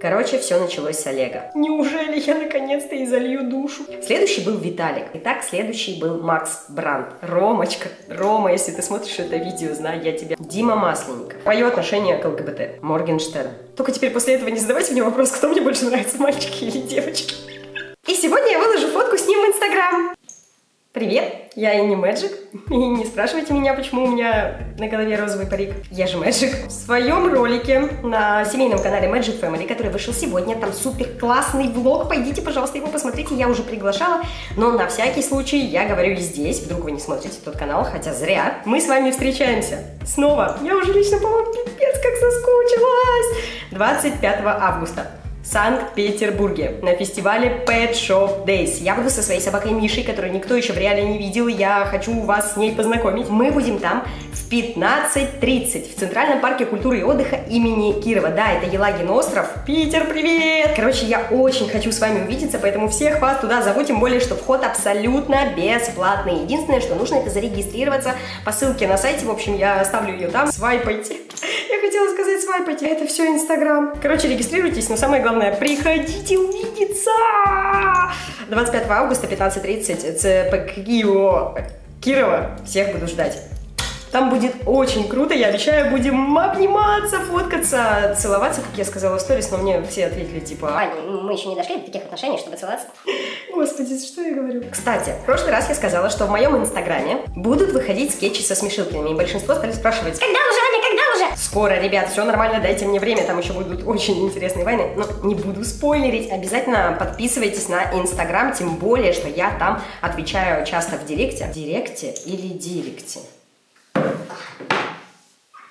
Короче, все началось с Олега. Неужели я наконец-то и залью душу? Следующий был Виталик. Итак, следующий был Макс Бранд. Ромочка. Рома, если ты смотришь это видео, знаю я тебя. Дима Масленников. Мое отношение к ЛГБТ. Моргенштерн. Только теперь после этого не задавайте мне вопрос, кто мне больше нравится, мальчики или девочки. И сегодня я выложу фотку с ним в Инстаграм. Привет, я Инни Мэджик. И не спрашивайте меня, почему у меня на голове розовый парик. Я же Мэджик. В своем ролике на семейном канале Magic Family, который вышел сегодня, там супер классный влог. Пойдите, пожалуйста, его посмотрите. Я уже приглашала, но на всякий случай я говорю и здесь. Вдруг вы не смотрите тот канал, хотя зря. Мы с вами встречаемся. Снова. Я уже лично, по-моему, пипец как соскучилась. 25 августа. Санкт-Петербурге на фестивале Pet Shop Days. Я буду со своей собакой Мишей, которую никто еще в реале не видел. Я хочу вас с ней познакомить. Мы будем там в 15.30 в Центральном парке культуры и отдыха имени Кирова. Да, это Елагин остров. Питер, привет! Короче, я очень хочу с вами увидеться, поэтому всех вас туда зову, тем более, что вход абсолютно бесплатный. Единственное, что нужно, это зарегистрироваться по ссылке на сайте. В общем, я оставлю ее там. Свайпайте. Я хотела сказать свайпайте, это все Инстаграм. Короче, регистрируйтесь, но самое главное, приходите увидеться! 25 августа, 15.30, ЦП Киево, Кирова. Всех буду ждать. Там будет очень круто, я обещаю, будем обниматься, фоткаться, целоваться, как я сказала в сторис, но мне все ответили, типа... Аня, мы еще не дошли до таких отношений, чтобы целоваться. Господи, что я говорю? Кстати, в прошлый раз я сказала, что в моем инстаграме будут выходить скетчи со смешилками, и большинство стали спрашивать... Когда уже, Аня, когда уже? Скоро, ребят, все нормально, дайте мне время, там еще будут очень интересные войны. Но не буду спойлерить, обязательно подписывайтесь на инстаграм, тем более, что я там отвечаю часто в директе. Директе или директе?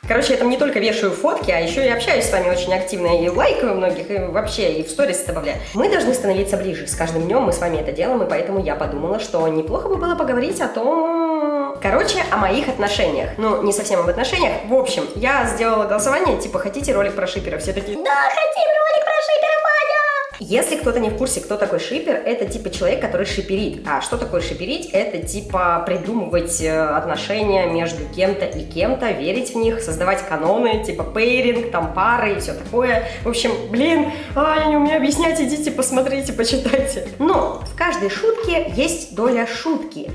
Короче, я там не только вешаю фотки, а еще и общаюсь с вами очень активно, и лайкаю многих, и вообще, и в сторис добавляю. Мы должны становиться ближе. С каждым днем мы с вами это делаем, и поэтому я подумала, что неплохо бы было поговорить о том... Короче, о моих отношениях. Ну, не совсем об отношениях. В общем, я сделала голосование, типа, хотите ролик про шиперов? Все такие, Да, хотим ролик про шиперов, Аня! Если кто-то не в курсе, кто такой шипер, это типа человек, который шиперит. А что такое шиперить? Это типа придумывать э, отношения между кем-то и кем-то, верить в них, создавать каноны, типа пейринг, там пары и все такое. В общем, блин, а, не умею объяснять, идите посмотрите, почитайте. Но в каждой шутке есть доля шутки.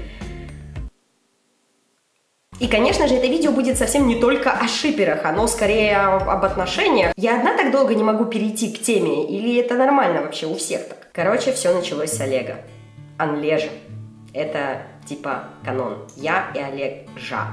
И, конечно же, это видео будет совсем не только о шиперах, оно скорее об отношениях. Я одна так долго не могу перейти к теме, или это нормально вообще у всех так? Короче, все началось с Олега. Анлежа. Это типа канон. Я и Олег Жа.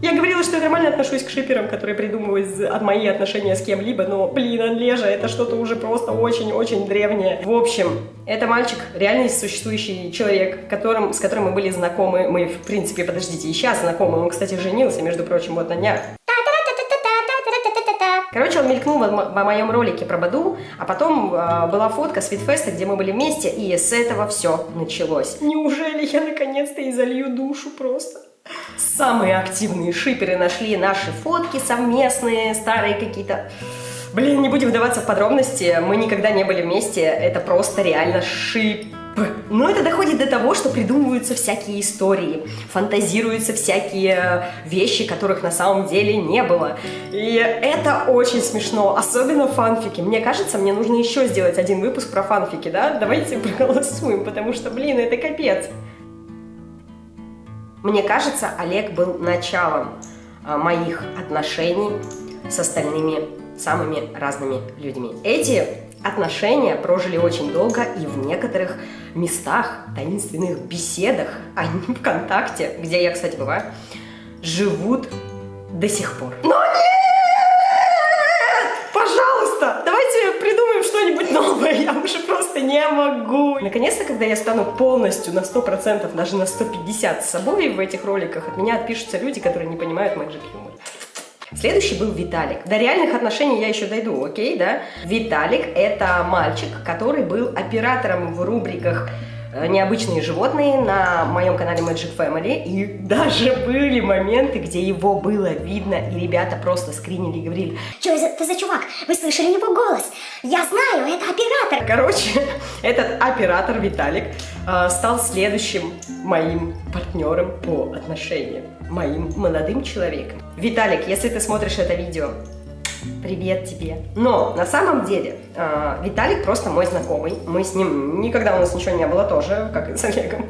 Я говорила, что я нормально отношусь к шиперам, которые придумывают от мои отношения с кем-либо, но, блин, Анлежа, это что-то уже просто очень-очень древнее. В общем, это мальчик, реально существующий человек, которым, с которым мы были знакомы. Мы, в принципе, подождите, и сейчас знакомы. Он, кстати, женился, между прочим, вот на днях. Короче, он мелькнул в, в моем ролике про Баду, а потом э, была фотка с Фитфеста, где мы были вместе, и с этого все началось. Неужели я наконец-то и залью душу просто? Самые активные шиперы нашли наши фотки совместные, старые какие-то. Блин, не будем вдаваться в подробности, мы никогда не были вместе, это просто реально шип. Но это доходит до того, что придумываются всякие истории, фантазируются всякие вещи, которых на самом деле не было. И это очень смешно, особенно фанфики. Мне кажется, мне нужно еще сделать один выпуск про фанфики, да? Давайте проголосуем, потому что, блин, это капец. Мне кажется, Олег был началом а, моих отношений с остальными самыми разными людьми. Эти отношения прожили очень долго и в некоторых местах, таинственных беседах, а не ВКонтакте, где я, кстати, бываю, живут до сих пор. Но нет! Пожалуйста, давайте придумаем что-нибудь новое, я уже могу. Наконец-то, когда я стану полностью на 100%, даже на 150 с собой в этих роликах, от меня отпишутся люди, которые не понимают Magic Humor. Следующий был Виталик. До реальных отношений я еще дойду, окей, да? Виталик – это мальчик, который был оператором в рубриках необычные животные на моем канале Magic Family. И даже были моменты, где его было видно, и ребята просто скринили и говорили, что это за чувак? Вы слышали его голос? Я знаю, это оператор. Короче, этот оператор Виталик э, стал следующим моим партнером по отношениям, моим молодым человеком. Виталик, если ты смотришь это видео, Привет тебе. Но на самом деле э, Виталик просто мой знакомый. Мы с ним никогда у нас ничего не было тоже, как и с Олегом.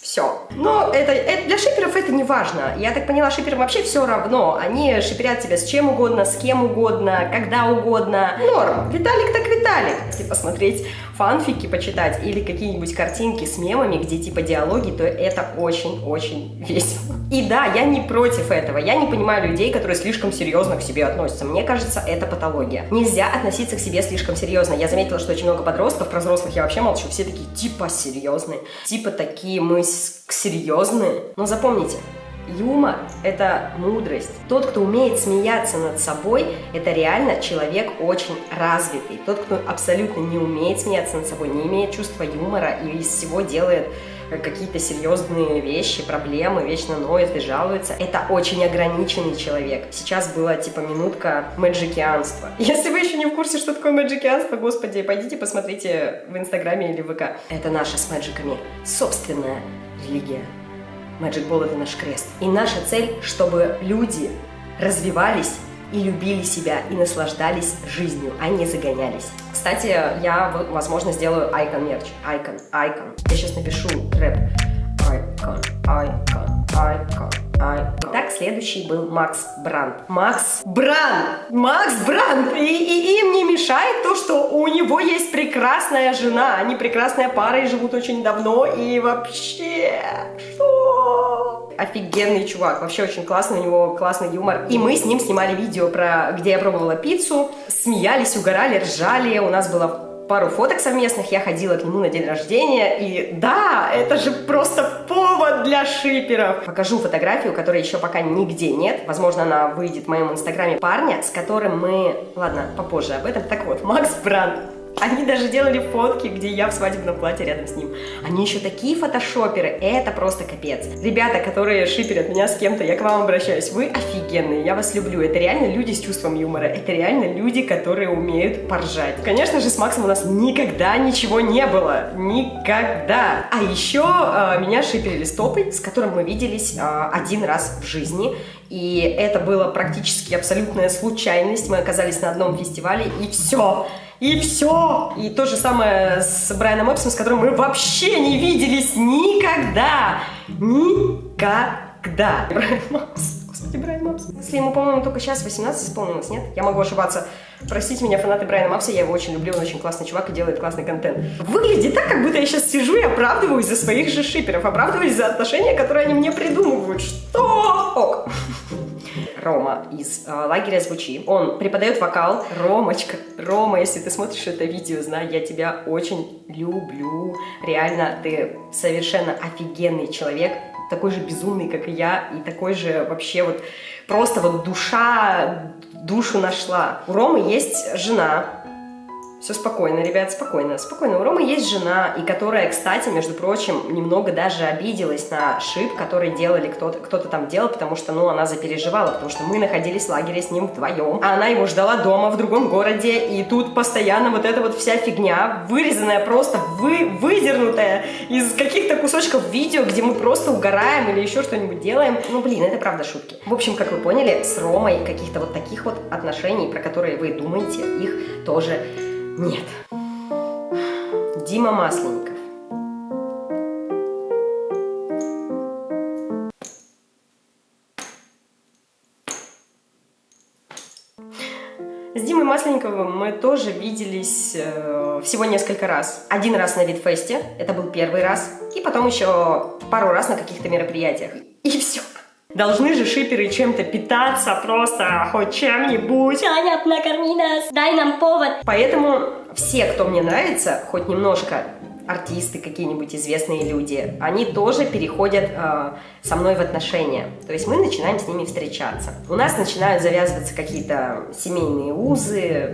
Все. Но это, это для шиперов это не важно. Я так поняла, шиперам вообще все равно. Они шиперят тебя с чем угодно, с кем угодно, когда угодно. Норм. Виталик так Виталик. Если посмотреть фанфики, почитать или какие-нибудь картинки с мемами, где типа диалоги, то это очень-очень весело. И да, я не против этого. Я не понимаю людей, которые слишком серьезно к себе относятся. Мне кажется, это патология. Нельзя относиться к себе слишком серьезно. Я заметила, что очень много подростков, про взрослых я вообще молчу, все такие типа серьезные, типа такие мы серьезные. Но запомните, Юмор – это мудрость. Тот, кто умеет смеяться над собой, это реально человек очень развитый. Тот, кто абсолютно не умеет смеяться над собой, не имеет чувства юмора и из всего делает какие-то серьезные вещи, проблемы, вечно ноет и жалуется. Это очень ограниченный человек. Сейчас была типа минутка мэджикианства. Если вы еще не в курсе, что такое мэджикианство, господи, пойдите посмотрите в Инстаграме или ВК. Это наша с мэджиками собственная религия. Magic Ball — это наш крест. И наша цель, чтобы люди развивались и любили себя, и наслаждались жизнью, а не загонялись. Кстати, я, возможно, сделаю айкон мерч. Айкон, айкон. Я сейчас напишу рэп. Айкон, айкон, айкон. Итак, следующий был Макс Бранд. Макс Бранд! Макс Бранд! И, и им не мешает то, что у него есть прекрасная жена. Они прекрасная пара и живут очень давно. И вообще... Что? Офигенный чувак. Вообще очень классный, у него классный юмор. И мы с ним снимали видео, про где я пробовала пиццу. Смеялись, угорали, ржали. У нас было пару фоток совместных, я ходила к нему на день рождения, и да, это же просто повод для шиперов. Покажу фотографию, которой еще пока нигде нет, возможно, она выйдет в моем инстаграме парня, с которым мы... Ладно, попозже об этом. Так вот, Макс Бранд они даже делали фотки, где я в свадебном платье рядом с ним. Они еще такие фотошоперы, это просто капец. Ребята, которые шиперят меня с кем-то, я к вам обращаюсь, вы офигенные, я вас люблю. Это реально люди с чувством юмора, это реально люди, которые умеют поржать. Конечно же, с Максом у нас никогда ничего не было, никогда. А еще э, меня шиперили стопой, с которым мы виделись э, один раз в жизни. И это было практически абсолютная случайность. Мы оказались на одном фестивале, и все. И все. И то же самое с Брайаном Эпсом, с которым мы вообще не виделись никогда. Никогда. Брайан Мапс. Господи, Брайан Мапс. Если ему, по-моему, только сейчас 18 исполнилось, нет? Я могу ошибаться. Простите меня, фанаты Брайана Мапса, я его очень люблю, он очень классный чувак и делает классный контент. Выглядит так, как будто я сейчас сижу и оправдываюсь за своих же шиперов, оправдываюсь за отношения, которые они мне придумывают. Что? Ок. Рома из э, лагеря «Звучи». Он преподает вокал. Ромочка, Рома, если ты смотришь это видео, знай, я тебя очень люблю. Реально, ты совершенно офигенный человек, такой же безумный, как и я, и такой же вообще вот просто вот душа душу нашла. У Ромы есть жена, все спокойно, ребят, спокойно, спокойно. У Ромы есть жена, и которая, кстати, между прочим, немного даже обиделась на шип, который делали кто-то кто, -то, там делал, потому что, ну, она запереживала, потому что мы находились в лагере с ним вдвоем, а она его ждала дома в другом городе, и тут постоянно вот эта вот вся фигня, вырезанная просто, вы, выдернутая из каких-то кусочков видео, где мы просто угораем или еще что-нибудь делаем. Ну, блин, это правда шутки. В общем, как вы поняли, с Ромой каких-то вот таких вот отношений, про которые вы думаете, их тоже нет. Дима Масленников. С Димой Масленниковым мы тоже виделись э, всего несколько раз. Один раз на Витфесте, это был первый раз, и потом еще пару раз на каких-то мероприятиях. И все. Должны же шиперы чем-то питаться, просто хоть чем-нибудь. Таня, накорми нас, дай нам повод. Поэтому все, кто мне нравится, хоть немножко, артисты, какие-нибудь известные люди, они тоже переходят э, со мной в отношения. То есть мы начинаем с ними встречаться. У нас начинают завязываться какие-то семейные узы,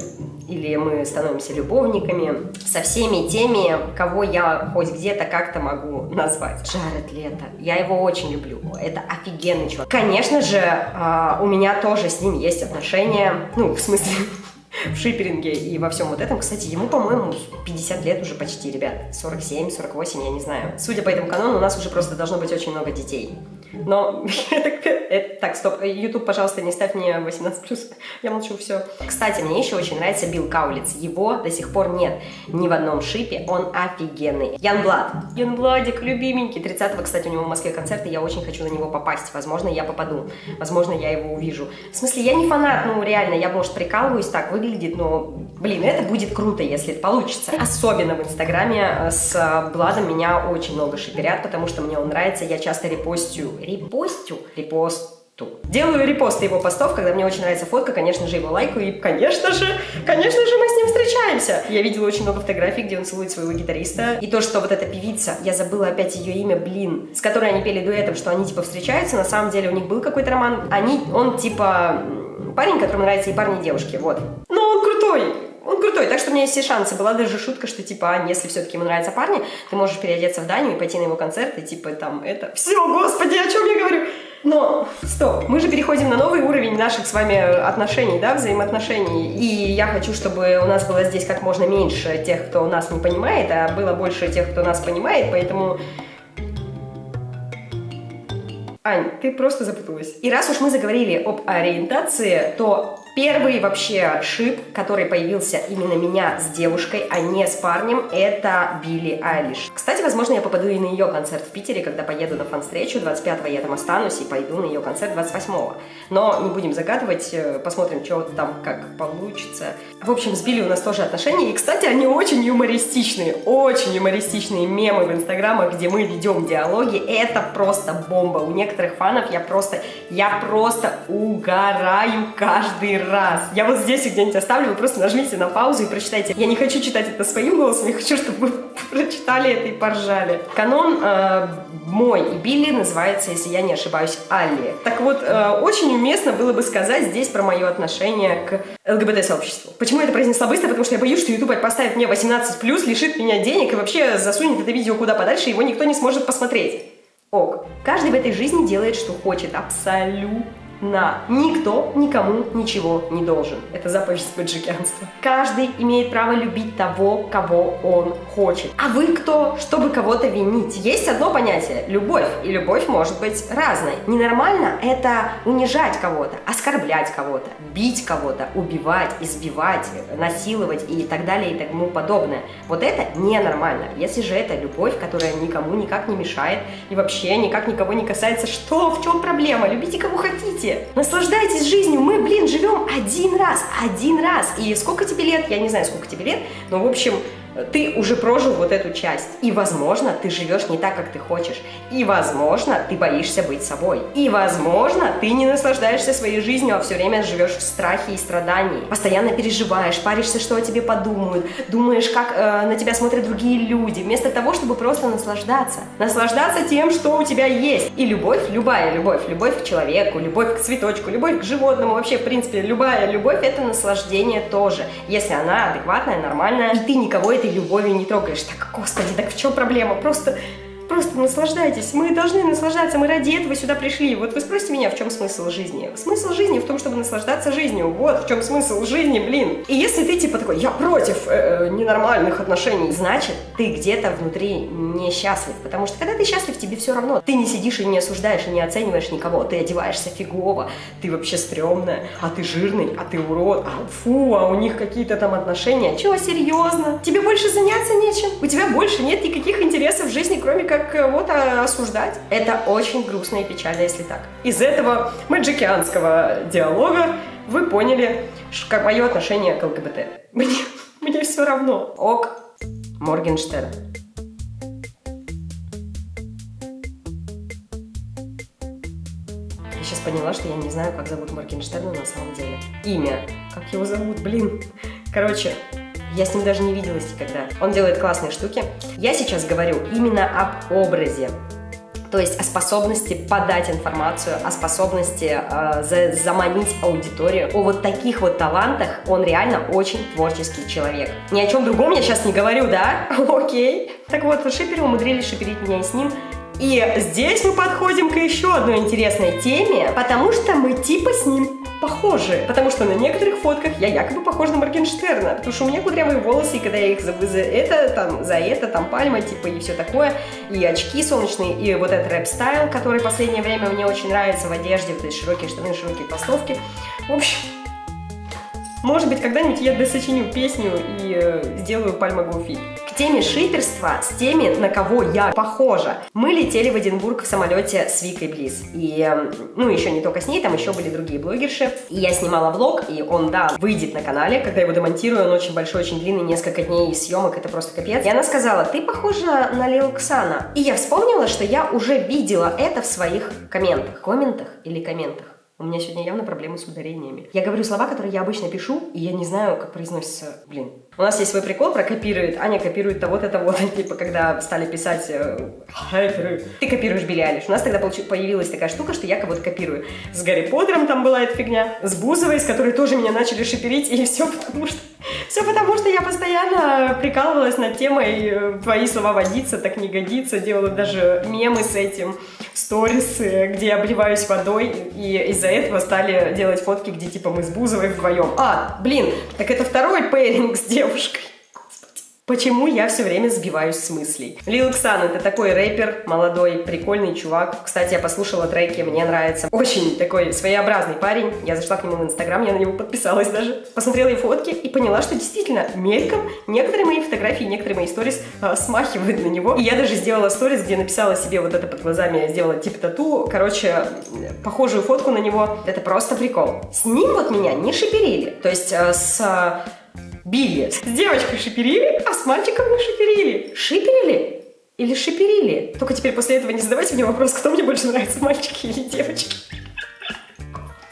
или мы становимся любовниками со всеми теми, кого я хоть где-то как-то могу назвать. Джаред Лето. Я его очень люблю. Это офигенный чувак. Конечно же, э, у меня тоже с ним есть отношения. Ну, в смысле, в шиперинге и во всем вот этом. Кстати, ему, по-моему, 50 лет уже почти, ребят. 47, 48, я не знаю. Судя по этому канону, у нас уже просто должно быть очень много детей. Но это, так, стоп, YouTube, пожалуйста, не ставь мне 18+, я молчу, все. Кстати, мне еще очень нравится Билл Каулиц, его до сих пор нет ни в одном шипе, он офигенный. Ян Блад, Ян Бладик, любименький, 30-го, кстати, у него в Москве концерт, и я очень хочу на него попасть, возможно, я попаду, возможно, я его увижу. В смысле, я не фанат, ну, реально, я, может, прикалываюсь, так выглядит, но, блин, это будет круто, если это получится. Особенно в Инстаграме э, с Бладом меня очень много шиперят, потому что мне он нравится, я часто репостю репостю, репосту. Делаю репосты его постов, когда мне очень нравится фотка, конечно же, его лайкаю, и, конечно же, конечно же, мы с ним встречаемся. Я видела очень много фотографий, где он целует своего гитариста. И то, что вот эта певица, я забыла опять ее имя, блин, с которой они пели дуэтом, что они, типа, встречаются, на самом деле у них был какой-то роман. Они, он, типа, парень, которому нравятся и парни, и девушки, вот. Но он крутой, он крутой, так что у меня есть все шансы. Была даже шутка, что, типа, если все-таки ему нравятся парни, ты можешь переодеться в Данию и пойти на его концерт, и, типа, там, это... Все, господи, о чем я говорю? Но, стоп, мы же переходим на новый уровень наших с вами отношений, да, взаимоотношений. И я хочу, чтобы у нас было здесь как можно меньше тех, кто нас не понимает, а было больше тех, кто нас понимает, поэтому... Ань, ты просто запуталась. И раз уж мы заговорили об ориентации, то Первый вообще шип, который появился именно меня с девушкой, а не с парнем, это Билли Айлиш. Кстати, возможно, я попаду и на ее концерт в Питере, когда поеду на фан-встречу. 25-го я там останусь и пойду на ее концерт 28-го. Но не будем загадывать, э, посмотрим, что там как получится. В общем, с Билли у нас тоже отношения. И, кстати, они очень юмористичные, очень юмористичные мемы в инстаграмах, где мы ведем диалоги. Это просто бомба. У некоторых фанов я просто, я просто угораю каждый раз. Я вот здесь где-нибудь оставлю, вы просто нажмите на паузу и прочитайте. Я не хочу читать это своим голосом, я хочу, чтобы вы прочитали это и поржали. Канон э, мой и Билли называется, если я не ошибаюсь, Алли. Так вот, э, очень уместно было бы сказать здесь про мое отношение к ЛГБТ-сообществу. Почему я это произнесла быстро? Потому что я боюсь, что YouTube поставит мне 18+, лишит меня денег и вообще засунет это видео куда подальше, его никто не сможет посмотреть. Ок. Каждый в этой жизни делает, что хочет. Абсолютно на. Никто никому ничего не должен. Это заповедь спаджикянства. Каждый имеет право любить того, кого он хочет. А вы кто, чтобы кого-то винить? Есть одно понятие – любовь. И любовь может быть разной. Ненормально – это унижать кого-то, оскорблять кого-то, бить кого-то, убивать, избивать, насиловать и так далее и тому подобное. Вот это ненормально. Если же это любовь, которая никому никак не мешает и вообще никак никого не касается, что, в чем проблема? Любите кого хотите живите, наслаждайтесь жизнью. Мы, блин, живем один раз, один раз. И сколько тебе лет? Я не знаю, сколько тебе лет, но, в общем, ты уже прожил вот эту часть. И, возможно, ты живешь не так, как ты хочешь. И, возможно, ты боишься быть собой. И, возможно, ты не наслаждаешься своей жизнью, а все время живешь в страхе и страдании. Постоянно переживаешь, паришься, что о тебе подумают, думаешь, как э, на тебя смотрят другие люди, вместо того, чтобы просто наслаждаться. Наслаждаться тем, что у тебя есть. И любовь, любая любовь, любовь к человеку, любовь к цветочку, любовь к животному, вообще, в принципе, любая любовь – это наслаждение тоже. Если она адекватная, нормальная, и ты никого этой любовью не трогаешь. Так, господи, так в чем проблема? Просто Просто наслаждайтесь. Мы должны наслаждаться, мы ради этого сюда пришли. Вот вы спросите меня, в чем смысл жизни? Смысл жизни в том, чтобы наслаждаться жизнью. Вот в чем смысл жизни, блин. И если ты типа такой, я против э, э, ненормальных отношений, значит, ты где-то внутри несчастлив. Потому что когда ты счастлив, тебе все равно. Ты не сидишь и не осуждаешь, и не оцениваешь никого. Ты одеваешься фигово, ты вообще стрёмная, а ты жирный, а ты урод, а фу, а у них какие-то там отношения. Чего, серьезно? Тебе больше заняться нечем? У тебя больше нет никаких интересов в жизни, кроме как как кого-то осуждать. Это очень грустно и печально, если так. Из этого маджикианского диалога вы поняли, как мое отношение к ЛГБТ. Мне, мне все равно. Ок, Моргенштерн. Я сейчас поняла, что я не знаю, как зовут Моргенштерна на самом деле. Имя. Как его зовут, блин. Короче, я с ним даже не виделась никогда. Он делает классные штуки. Я сейчас говорю именно об образе. То есть о способности подать информацию, о способности э, за, заманить аудиторию. О вот таких вот талантах он реально очень творческий человек. Ни о чем другом я сейчас не говорю, да? Окей. Так вот, шиперы умудрились шиперить меня и с ним. И здесь мы подходим к еще одной интересной теме, потому что мы типа с ним похожи. Потому что на некоторых фотках я якобы похожа на Моргенштерна. Потому что у меня кудрявые волосы, и когда я их за, за это, там, за это, там, пальма, типа, и все такое, и очки солнечные, и вот этот рэп-style, который в последнее время мне очень нравится в одежде, вот эти широкие штаны, широкие толстовки. В общем, может быть, когда-нибудь я досочиню песню и э, сделаю Пальма Гоуфит. Теме шиперства с теми, на кого я похожа. Мы летели в Эдинбург в самолете с Викой Близ. И, э, ну, еще не только с ней, там еще были другие блогерши. И я снимала влог, и он, да, выйдет на канале. Когда я его демонтирую, он очень большой, очень длинный, несколько дней съемок, это просто капец. И она сказала, ты похожа на Лил Ксана. И я вспомнила, что я уже видела это в своих комментах. Комментах или комментах? У меня сегодня явно проблемы с ударениями. Я говорю слова, которые я обычно пишу, и я не знаю, как произносится. Блин. У нас есть свой прикол про копирует. Аня копирует того-то, того-то. Типа, когда стали писать э, ты копируешь Билли Алиш. У нас тогда появилась такая штука, что я кого-то копирую. С Гарри Поттером там была эта фигня. С Бузовой, с которой тоже меня начали шиперить. И все потому что... Все потому что я постоянно прикалывалась над темой э, «Твои слова водиться, так не годится». Делала даже мемы с этим сторисы, где я обливаюсь водой, и из-за этого стали делать фотки, где типа мы с Бузовой вдвоем. А, блин, так это второй пейринг с девушкой. Почему я все время сбиваюсь с мыслей? Лил Ксан это такой рэпер, молодой, прикольный чувак. Кстати, я послушала треки, мне нравится. Очень такой своеобразный парень. Я зашла к нему в Инстаграм, я на него подписалась даже. Посмотрела его фотки и поняла, что действительно мельком некоторые мои фотографии, некоторые мои сторис э, смахивают на него. И я даже сделала сторис, где написала себе вот это под глазами, сделала типа тату. Короче, похожую фотку на него. Это просто прикол. С ним вот меня не шиперили. То есть э, с Билли. С девочкой шиперили, а с мальчиком не шиперили. Шиперили? Или шиперили? Только теперь после этого не задавайте мне вопрос, кто мне больше нравится, мальчики или девочки.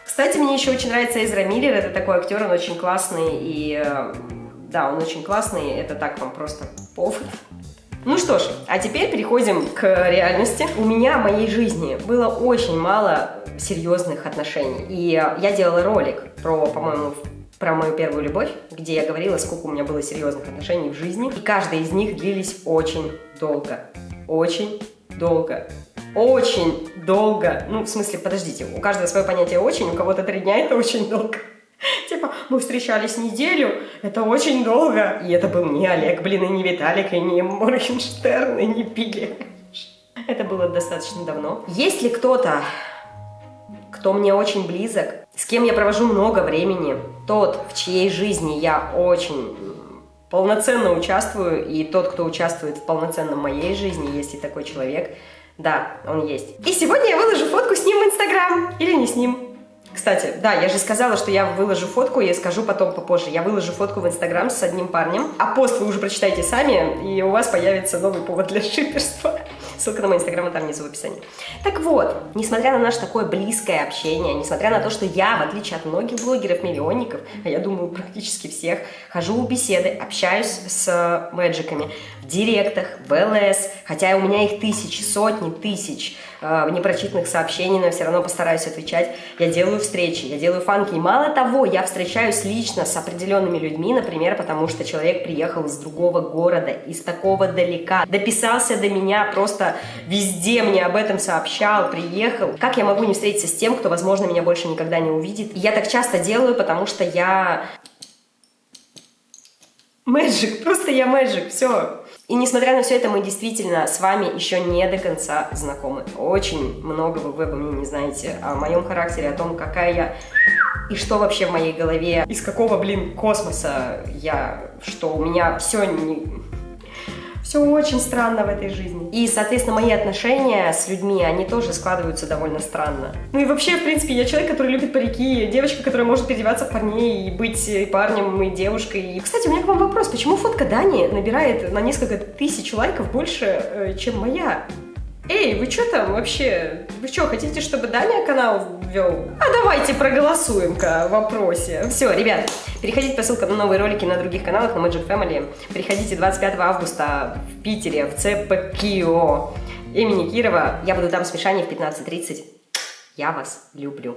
Кстати, мне еще очень нравится Эзра Миллер, это такой актер, он очень классный, и э, да, он очень классный, это так вам просто повод. Ну что ж, а теперь переходим к реальности. У меня в моей жизни было очень мало серьезных отношений, и я делала ролик про, по-моему, про мою первую любовь, где я говорила, сколько у меня было серьезных отношений в жизни. И каждая из них длились очень долго. Очень долго. Очень долго. Ну, в смысле, подождите, у каждого свое понятие очень, у кого-то три дня это очень долго. Типа, мы встречались неделю, это очень долго. И это был не Олег, блин, и не Виталик, и не Моргенштерн, и не Пиги. Это было достаточно давно. Есть ли кто-то, кто мне очень близок, с кем я провожу много времени, тот, в чьей жизни я очень полноценно участвую, и тот, кто участвует в полноценном моей жизни, если такой человек, да, он есть. И сегодня я выложу фотку с ним в Инстаграм, или не с ним. Кстати, да, я же сказала, что я выложу фотку, я скажу потом попозже. Я выложу фотку в Инстаграм с одним парнем, а пост вы уже прочитаете сами, и у вас появится новый повод для шиперства. Ссылка на мой инстаграм там внизу в описании. Так вот, несмотря на наше такое близкое общение, несмотря на то, что я, в отличие от многих блогеров-миллионников, а я думаю практически всех, хожу в беседы, общаюсь с мэджиками в директах, в ЛС, хотя у меня их тысячи, сотни тысяч э, непрочитанных сообщений, но я все равно постараюсь отвечать. Я делаю встречи, я делаю фанки. И мало того, я встречаюсь лично с определенными людьми, например, потому что человек приехал из другого города, из такого далека, дописался до меня просто везде мне об этом сообщал, приехал. Как я могу не встретиться с тем, кто, возможно, меня больше никогда не увидит? И я так часто делаю, потому что я... Мэджик, просто я мэджик, все. И несмотря на все это, мы действительно с вами еще не до конца знакомы. Очень много вы обо мне не знаете, о моем характере, о том, какая я и что вообще в моей голове, из какого, блин, космоса я, что у меня все не все очень странно в этой жизни. И, соответственно, мои отношения с людьми, они тоже складываются довольно странно. Ну и вообще, в принципе, я человек, который любит парики, девочка, которая может переодеваться в парней и быть и парнем, и девушкой. И, кстати, у меня к вам вопрос, почему фотка Дани набирает на несколько тысяч лайков больше, э, чем моя? Эй, вы что там вообще? Вы что, хотите, чтобы Даня канал вел? А давайте проголосуем-ка в вопросе. Все, ребят, переходите по ссылкам на новые ролики на других каналах, на Magic Family. Приходите 25 августа в Питере, в ЦПКИО имени Кирова. Я буду там с Мишаней в 15.30. Я вас люблю.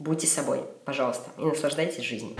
Будьте собой, пожалуйста, и наслаждайтесь жизнью.